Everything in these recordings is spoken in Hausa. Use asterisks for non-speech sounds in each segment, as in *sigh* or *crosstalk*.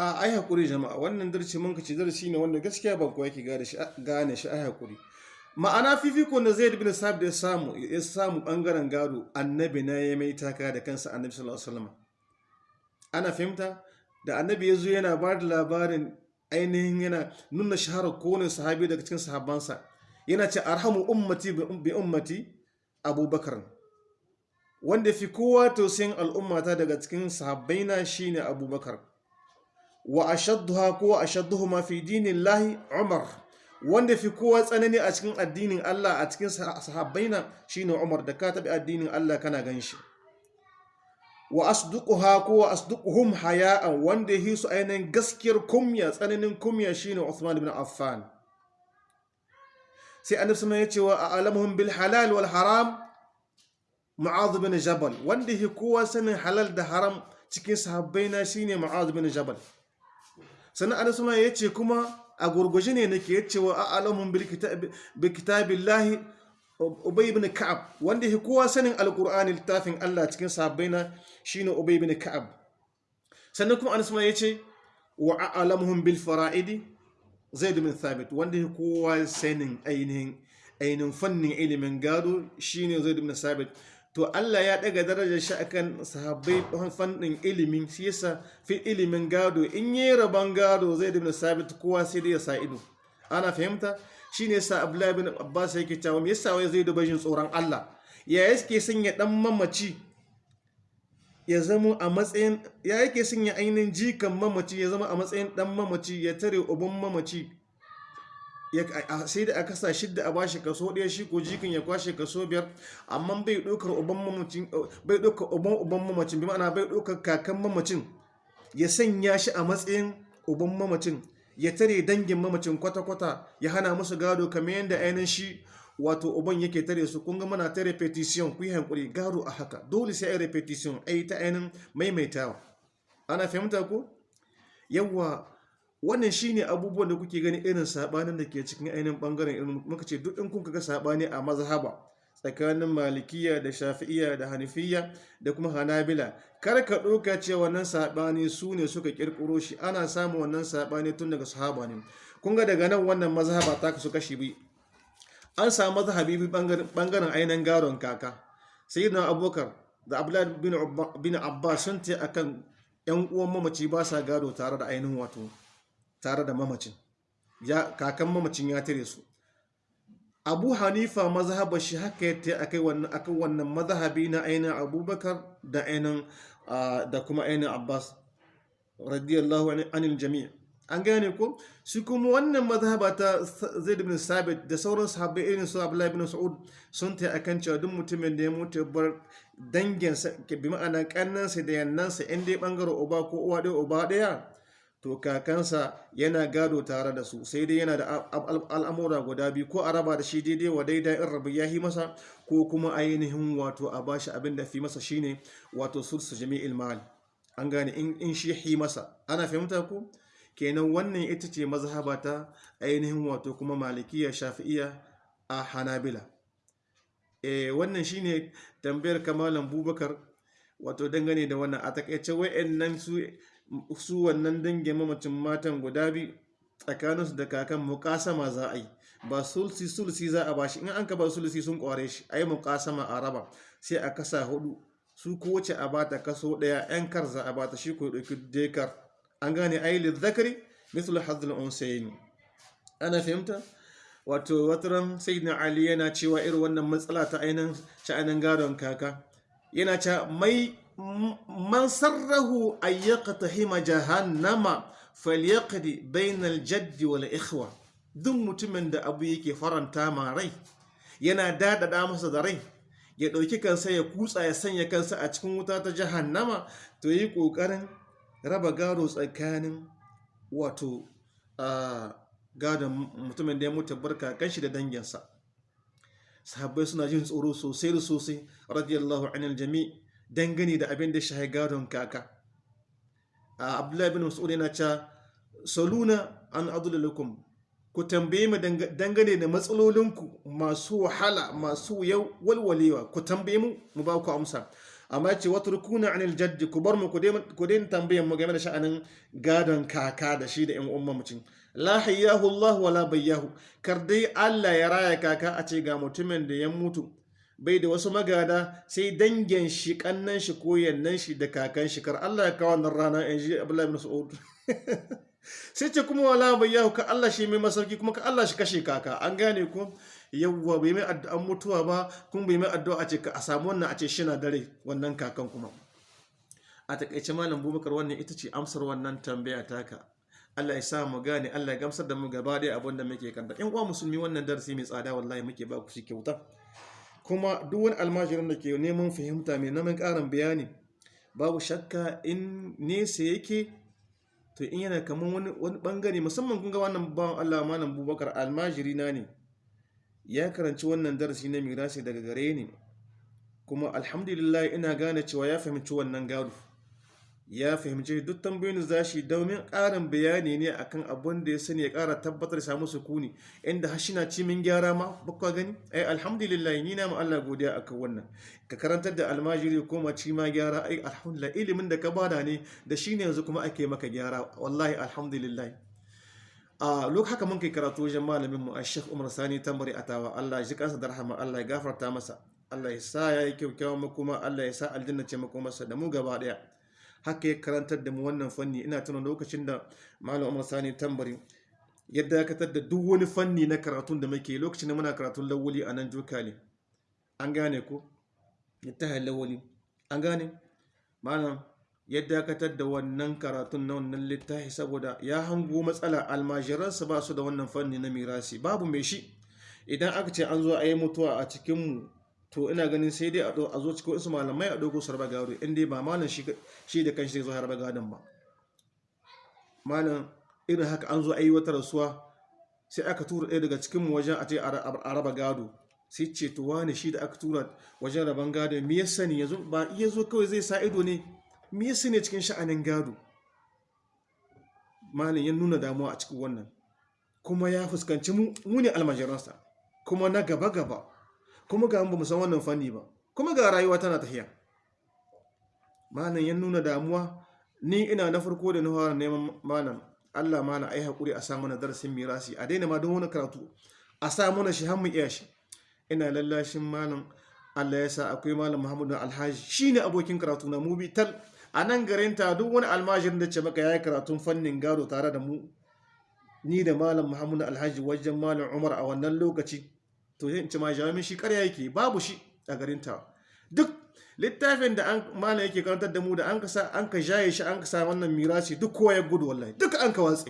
a ai haƙuri jama'a wannan darsi mun kace darsi ne wanda gaskiya ba kowa yake gane shi gane shi ai haƙuri. Ma'ana fifiko da Zaid bin Sabit ya samu ya samu ɓangaren gado annabi na ya mai taka da kansa annabi sallallahu alaihi wasallam. Ana fahimta? Da annabi ya zo yana ba da labarin ainihin yana nuna shaharar kowane sahabi daga cikin sahabbansa. Yana ce arhamu ummati bi ummati abubakar. Wanda fi kowa tausayin al'ummata daga cikin sahabbaina shine abubakar. Wa ashadduha ko ashadduhuma fi dinillahi umar. Wanda fi kowa tsanani a cikin addinin Allah a cikin sahabbaina shine umar. Da ka tabi addinin Allah kana gan shi wa asduquha ko wa asduquhum haya'an wanda yi su ainihin gaskiyar kumya tsananin kumya shine Uthman ibn Affan. Sai annabi sama ya ce wa a'lamuhum bil halal wal haram Mu'adh bin Jabal. Wanda yi kowa sanin halal da haram cikin sahabbaina shine Mu'adh bin Jabal. Sannan sama ya ce kuma a gurguje ne nake ya ce wa a'lamuhum bil kitabillahi Ubay ibn Ka'ab wanda yake kowa sanin Alƙur'ani littafin Allah cikin sahabbaina shine Ubay ibn Ka'ab. Sannan kuma Anas ma ya ce wa bil fara'idi Zaid bin Thabit wanda yake kowa sanin ainihin fannin ilimin gado shine Zaid bin Thabit. To Allah ya daga darajar shi akan sahabbai fannin ilimin shi yasa fi ilimin gado in yi rabon gado Zaid bin Thabit kowa sai dai ya sa ido. Ana fahimta? Shi ne sa abdullahi bin abbas yake cewa yasa wai zai duba tsoron Allah? Ya yake sanya dan mamaci ya zama a matsayin ya yake sanya ainihin jikan mamaci ya zama a matsayin dan mamaci ya tare uban mamaci. Sai da aka sa shidda a bashi kaso ɗaya shi ko jikin ya kwashe kaso biyar. Amma bai ɗaukar uban mamacin bai uban mamacin bi ma'ana bai ɗaukar kakan mamacin ya sanya shi a matsayin uban mamacin ya tare dangin mamacin kwata-kwata ya hana musu gado kamar yadda ainihin shi wato uban yake tare su. Kun ga ta repetition ku yi hankuri gado a haka. Dole sai a repetition a yi ta ainihin maimaitawa. Ana fahimta ko? Yawa wannan shine abubuwan da kuke gani irin sabanin da ke cikin ainihin ɓangaren irin muka ce duk in kun ga saɓani a mazhaba tsakanin malikiya da shafi'iya da hanifiya da kuma hanabila kar ka ɗauka cewa wannan saɓani su ne suka ƙirƙiro shi. Ana samun wannan saɓani tun daga sahaba ne. Kun ga daga nan wannan mazhaba ta kasu kashi bi an samu mazhabi bi ɓangaren ainihin garon kaka. Sai na abubakar da abdullahi bin abbas sun ce akan yan uwan mamaci ba sa gado tare da ainihin wato tare da mamacin. Kakan mamacin ya tare su. Abu hanifa mazhabar shi haka ya ta akai wannan akan wannan mazhabi na ainihin abubakar da ainihin da kuma ainihin abbas radiyallahu anil jami' an gane ko? Shi kuma wannan mazhaba ta zaid bin sabit da sauran sahabbai irin su abdullahi bin sa'ud sun ta akan cewa duk mutumin da ya mutu bar danginsa bi ma'ana kannansa da yannansa in dai ɓangaren uba ko uwa ɗaya uba ɗaya to kakansa yana gado tare da su sai dai yana da al'amura guda biyu ko a raba da shi daidai wa daidai in rabu ya yi masa ko kuma ainihin wato a bashi abin da fi masa shine wato sulsu jami'il mal. An gane in shi yi masa. Ana fahimta ko kenan wannan ita ce mazhaba ta ainihin wato kuma malikiya shafi'iya a hanabila. Eh wannan shine tambayar kamalan bubakar wato dangane da wannan. A taƙaice wa'annan su su wannan dangin mamacin matan guda biyu tsakaninsu da kakan mukasama za a yi. Ba sulsi sulsi za a bashi in an ka ba sulsi sun kware shi a yi mukasama a raba. Sai a kasa huɗu su kowace a bata kaso ɗaya yan kar za a bata shi ko ɗauki dekar. An gane ayi zakari misal hadhul unsayin ana fahimta? Wato wataran sayyidina ali yana cewa irin wannan matsala ta ainihin sha'anin gadon kaka. Yana cewa mai man sarrahu an yaqtahima jahannama falyaqdi bainal jaddi wal ikhwa. Duk mutumin da abu yake faranta ma rai yana dadada masa da rai ya ɗauki kansa ya kutsa ya sanya kansa a cikin wuta ta jahannama to yi ƙoƙarin raba gado tsakanin wato gadon mutumin da ya mutu barka kanshi da danginsa. Sahabbai suna jin tsoro sosai da sosai radiyallahu anil jami' dangane da abin da shahi gadon kaka. Abdullahi bin mas'ud yana cewa saluna an adulalukum ku tambaye mu dangane da matsalolinku masu wahala masu yau walwalewa. Ku tambaye mu mu ba ku amsa. Amma ce wata rukuna anil jaddi. Ku bar mu ku daina tambayan mu game da sha'anin gadon kaka da shi da yan umma mutum. La hayyahu wala bayyahu. Kar dai Allah ya raya kaka a ce ga mutumin da ya mutu bai da wasu magada sai dangin shi kannan shi ko yannan shi da kakan shi. Kar Allah ya kawo wannan rana in ji Abdullahi ibn Mas'ud. *laughs* Sai ce kuma wala bayyahu ka Allah shi mai masauki kuma ka Allah shi kashe kaka. An gane ko yawwa bai mai addu'an mutuwa ba kuma bai mai addu'a a ce ka a samu wannan a ce shi na dare wannan kakan kuma. A taƙaice malam bubakar wannan ita ce amsar wannan tambaya taka. Allah ya sa mu gane Allah ya gamsar da mu gaba ɗaya abin da muke kanta in uwa musulmi wannan darasi mai tsada wallahi muke ba ku shi kyauta. Kuma duk wani almajirin da ke neman fahimta mai naman ƙarin bayani babu shakka in nesa yake to in yana kamar wani ɓangare musamman kun ga wannan bawan Allah malam bubakar almajiri na ne. Ya karanci wannan darasi na mirasi daga gare ni. Kuma alhamdulillah ina gane cewa ya fahimci wannan gado. Ya fahimci duk tambayoyin za shi domin ƙarin bayani ne akan abin da ya sani ya ƙara tabbatar samu sukuni. Inda hashi na cimin gyara ma bakwa gani? Ai alhamdulillah ni na ma Allah godiya akan wannan. Ka karantar da almajiri ko ma ci ma gyara. Ai alhamdulillah ilimin da ka ba da ne da shine yanzu kuma ake maka gyara. Wallahi alhamdulillah. A lok haka mun kai karatu wajen malamin mu Sheikh Umar Sani Tambari Atawa. Allah ji kansa da rahama Allah ya gafarta masa. Allah ya sa ya yi kyakkyawan makoma Allah ya sa aljanna ce makomarsa da mu gaba ɗaya haka ya karantar da mu wannan fanni. Ina tuna lokacin da malam Umar Sani Tambari ya dakatar da duk wani fanni na karatun da muke lokacin da muna karatun lawuli a nan jokali an gane ko? Ya ta lawuli an gane? Malam ya dakatar da wannan karatun na wannan littafi saboda ya hango matsala. Almajiransa ba su da wannan fanni na mirasi. Babu mai shi. Idan aka ce an zo a yi mutuwa a cikinmu to ina ganin sai dai a zo cikin wasu malamai a dogo su raba gado in dai ba malam shi da kanshi zai zo harba gadon ba. Malam irin haka an zo a yi wata rasuwa sai aka tura ɗaya daga cikinmu wajen a ce a raba gado. Sai ce to wani shi da aka tura wajen raban gado me ya sani? Yanzu ba iya zo kawai zai sa ido ne me ya sani cikin sha'anin gado? Malam ya nuna damuwa a cikin wannan. Kuma ya fuskanci mu ne almajiransa. Kuma na gaba-gaba kuma ga ba san wannan fanni ba. Kuma ga rayuwa tana tafiya malam ya nuna damuwa. Ni ina na farko da na fara neman malam Allah malam ai haƙuri a samu na darasin mirasi. A daina ma don wani karatu. A samu na shi har mu iya shi. Ina lallashin malam. Allah ya sa akwai malam Muhammadu Alhaji. Shine abokin karatu na mu tal. A nan garin ta duk wani almajirin da ce maka yayi karatun fannin gado tare da mu ni da malam Muhammadu Alhaji wajen malam Umar a wannan lokaci to yin ci ma jami'in shi karya yake babu shi a garin ta. Duk littafin da an malam yake karantar da mu da an ka sa an ka jaye shi an ka sa wannan mirasi duk kowa ya gudu wallahi. Duk an ka watse.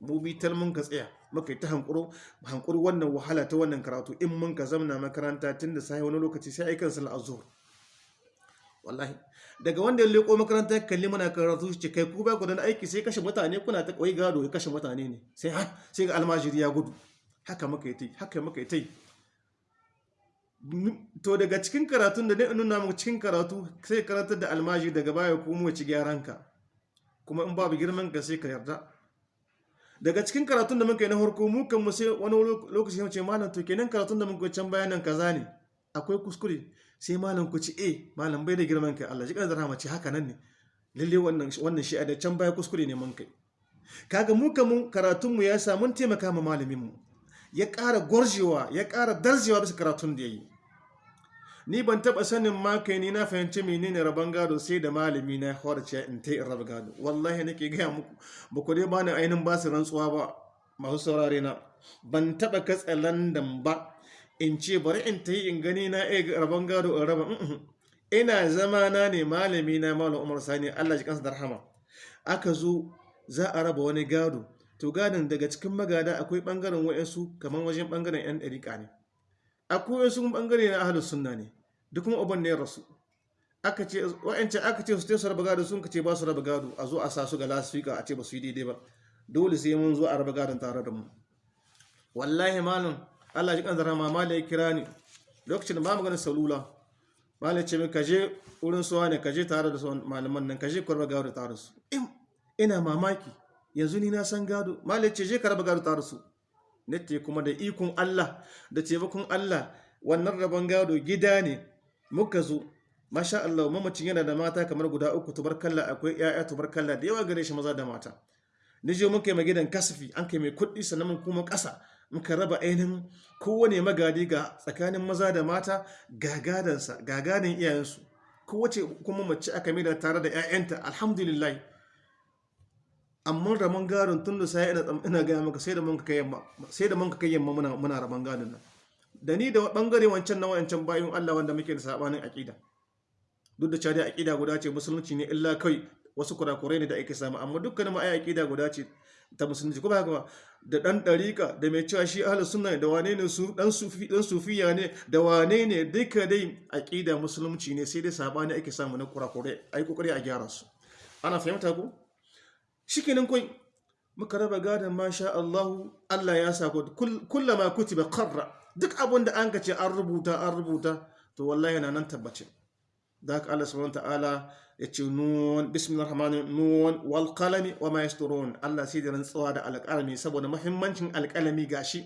Mu bi tal mun ka tsaya muka yi ta hankuro hankuri wannan wahala ta wannan karatu. In mun ka zamna makaranta tun da sai wani lokaci sai aikan sal azhur wallahi. Daga wanda ya leko makaranta kalli muna karatu ce kai ku ba ku da aiki sai kashe mutane kuna ta koyi gado ya kashe mutane ne. Sai ha sai ga almajiri ya gudu. Haka muka yi tai haka muka yi tai to daga cikin karatun da ne nuna mu cikin karatu sai karatar da almajiri daga baya ko mu ci ka. Kuma in babu girman ka sai ka yarda. Daga cikin karatun da muka yi na harko mu kan mu sai wani lokaci mu ce malam to kenan karatun da muka can bayanan kaza ne. Akwai kuskure? Sai malam ku ci eh malam bai da girman kai. Allah ji kan rahama ce haka nan ne. Lalle wannan wannan shi a da can baya kuskure ne mun kai. Kaga mu kan karatun mu ya sa mun taimaka ma malamin mu. Ya ƙara gwarjewa ya ƙara darjewa bisa karatun da yayi ni ban taba sanin ma kai ni na fahimci menene rabon gado sai da malami na horce in ta raba gado. Wallahi nake gaya muku ba ku dai bani ainihin ba su rantsuwa ba masu saurare na. Ban taba katsa landan ba in ce bari in ta yi in gani na iya rabon gado in raba. Ina zama na ne malami na malam umar sani allah ji kansa da rahama. Aka zo za a raba wani gado. To gadon daga cikin magada akwai ɓangaren wa'yansu kamar wajen ɓangaren yan ɗariƙa ne. Akwai wasu ɓangare na ahalus sunna ne duk kuma uban ne ya rasu. Aka aka ce su su raba gado sun ce ba su raba gado a zo a sa su ga lasfika a ce ba su yi daidai ba. Dole sai mun zo a raba gadon tare da mu. Wallahi malam Allah ji kan zara ma malai kira ni. Lokacin ba maganin salula malai ce min ka je wurin suwa ne ka je tare da malaman nan ka je ku raba gado tare su. Ina mamaki yanzu ni na san gado. Malai ce je ka raba gado tare su. Nace kuma da ikon Allah da taimakon Allah wannan rabon gado gida ne. Muka zo. Masha Allah mamacin yana da mata kamar guda uku tubarkalla akwai ƴaƴa tubarkalla da yawa gare shi maza da mata. Nije muka yi magidan kasafi an kai mai kuɗi sannan kuma ƙasa. Muka raba ainihin kowane magadi ga tsakanin maza da mata ga gadansa ga gadin iyayensu. Kowace kuma mace aka mai da tare da 'ya'yanta alhamdulillah. Amma rabon gadon tun da sai ina gaya maka sai da mun kai yamma sai da mun kai yamma muna rabon gadon nan. Da ni da ɓangare wancan na wancan bayin Allah wanda muke da sabanin aqida duk da cewa aqida guda ce musulunci ne illa kai wasu kurakurai ne da ake samu amma dukkanin mu ai guda ce ta musulunci ko ba haka da dan dariƙa da mai cewa shi ahlus sunna da wane ne su dan sufi dan sufiya ne da wane ne duka dai aqida musulunci ne sai dai saɓani ake samu na kurakurai ai ƙoƙari a gyara su. Ana fahimta ko? Shikenan kai muka raba gadon masha Allah Allah ya sa kullama kutiba qarra. Duk abin da an kace an rubuta an rubuta to wallahi yana nan tabbace da haka Allah subhanahu ta'ala ya ce nun bismillahir rahmanir nun wal qalami wa ma yasturun. Allah sai da rantsuwa da alƙalami saboda muhimmancin alƙalami gashi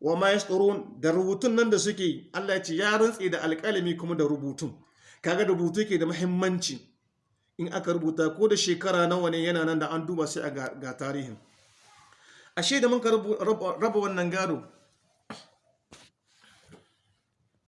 wa ma yasturun da rubutun nan da suke Allah ya ce ya rantsi da alƙalami kuma da rubutun. Kaga rubutu ke da muhimmanci. In aka rubuta ko da shekara nawa ne yana nan da an duba sai a ga tarihin. Ashe da muka raba wannan gado